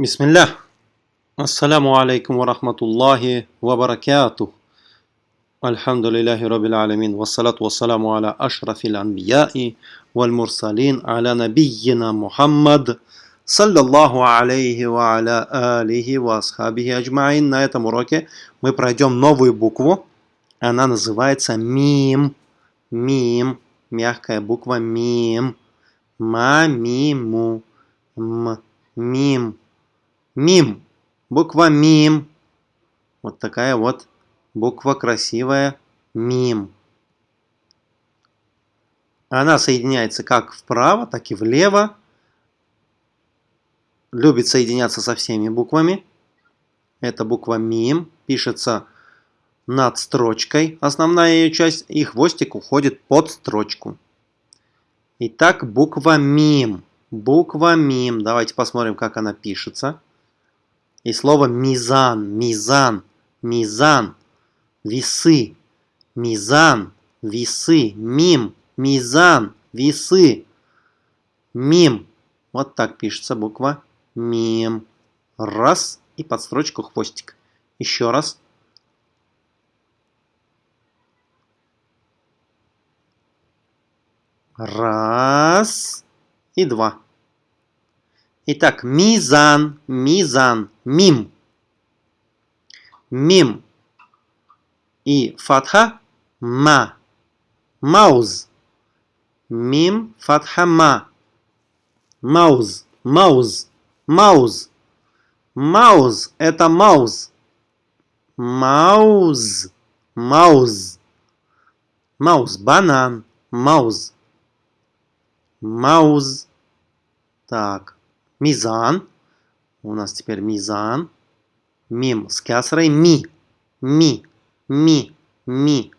بسم الله السلام عليكم ورحمة الله وبركاته الحمد لله رب العالمين والصلاة والسلام على أشرف الأنبياء والمرسلين على نبينا محمد صلى الله عليه وعلى آله وأصحابه أجمعين На этом уроке мы пройдем новую букву. Она называется мим. Мим. Мягкая буква мим. Ма-ми-му. М. Мим. Мим. Буква мим. Вот такая вот буква красивая. Мим. Она соединяется как вправо, так и влево. Любит соединяться со всеми буквами. Это буква мим. Пишется над строчкой, основная ее часть, и хвостик уходит под строчку. Итак, буква мим. Буква мим. Давайте посмотрим, как она пишется. И слово мизан, мизан, мизан, весы, мизан, весы, мим, мизан, весы, мим. Вот так пишется буква мим. Раз и под строчку хвостик. Еще раз. Раз и два. Итак, мизан, мизан, мим. Мим. И фатха ма. Мауз. Мим, фатха ма. Мауз, мауз, мауз. Мауз – это мауз. Мауз, мауз. Мауз, банан, мауз. Мауз. Так, мизан. У нас теперь мизан. Мим с кясрой ми. Ми. Ми. Ми.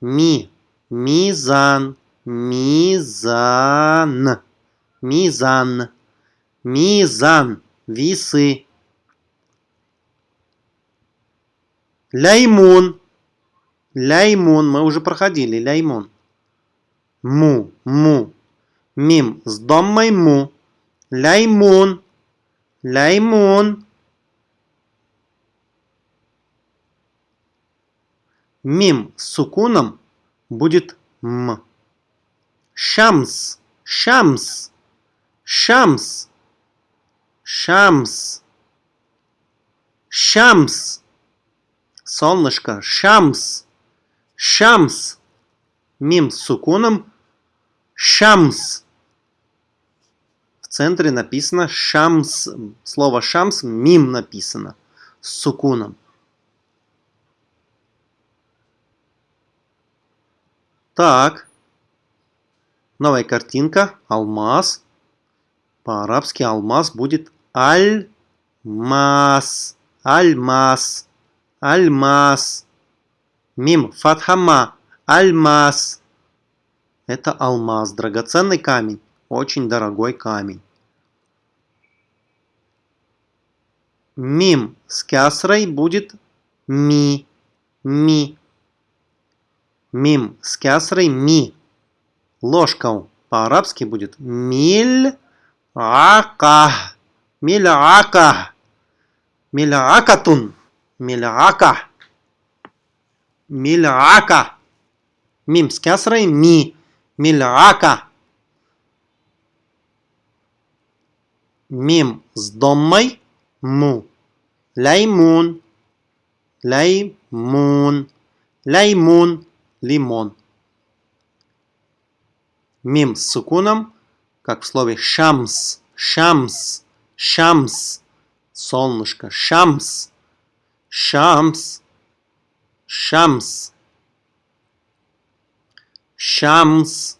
Ми. Мизан. Мизан. Мизан. Мизан. Весы. Ляймун. Ляймун. Мы уже проходили. Ляймун. Му. Му. Мим с доммой му. Ляймун. Ляймун. Мим с сукуном будет м. Шамс. Шамс. Шамс. Шамс. Шамс. Солнышко. Шамс. Шамс. Мим с сукуном. Шамс. Центре написано шамс. Слово шамс мим написано. С сукуном. Так. Новая картинка. Алмаз. По-арабски алмаз будет аль-мас. Аль-мас. Аль-мас. Мим. Фатхама. Аль-мас. Это алмаз. Драгоценный камень. Очень дорогой камень. Мим с кясрой будет ми. Ми. Мим с кясрой ми. Ложка по-арабски будет миль ака. Миляка. Милякатун. Миляка. Миляка. Мим с кясрой ми. Миляка. Мим с доммой му. Лаймун. Лаймун. Лаймун. Лимон. Мим с сукуном, как в слове шамс. Шамс. Шамс. Солнышко. Шамс. Шамс. Шамс. Шамс.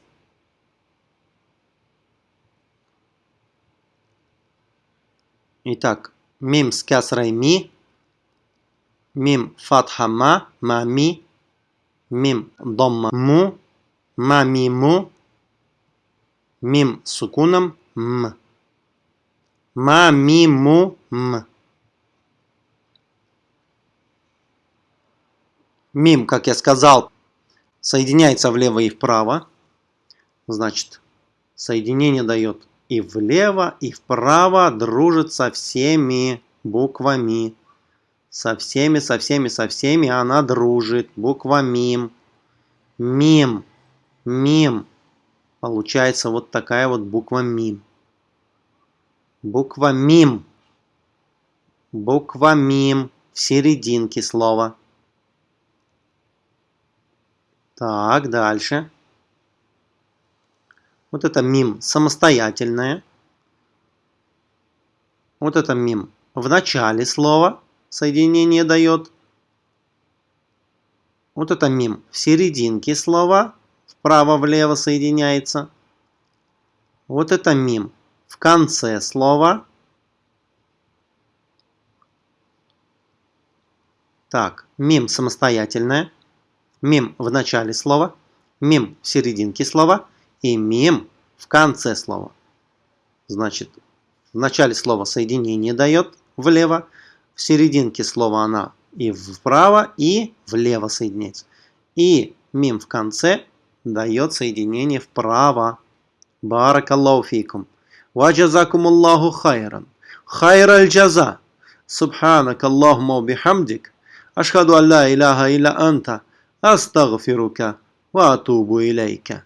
Итак, мим с кясрой ми. Мим фатха ма. Мами. Мим домма му. Мами му. Мим сукуном м. Мами му м. Мим, как я сказал, соединяется влево и вправо. Значит, соединение дает и влево, и вправо дружит со всеми буквами. Со всеми, со всеми, со всеми она дружит. Буква МИМ. МИМ. МИМ. Получается вот такая вот буква МИМ. Буква МИМ. Буква МИМ в серединке слова. Так, дальше. Вот это мим самостоятельное. Вот это мим в начале слова соединение дает. Вот это мим в серединке слова вправо-влево соединяется. Вот это мим в конце слова. Так, мим самостоятельное мим в начале слова, мим в серединке слова имеем в конце слова. Значит, в начале слова соединение дает влево, в серединке слова она и вправо, и влево соединяется. И мим в конце дает соединение вправо. Баракаллаху фикум. Ваджазакумуллаху хайран. Хайр аль-джаза. Субханак Аллахума бихамдик. Ашхаду алла иляха иля анта. Астагфирука. Ва атубу илейка.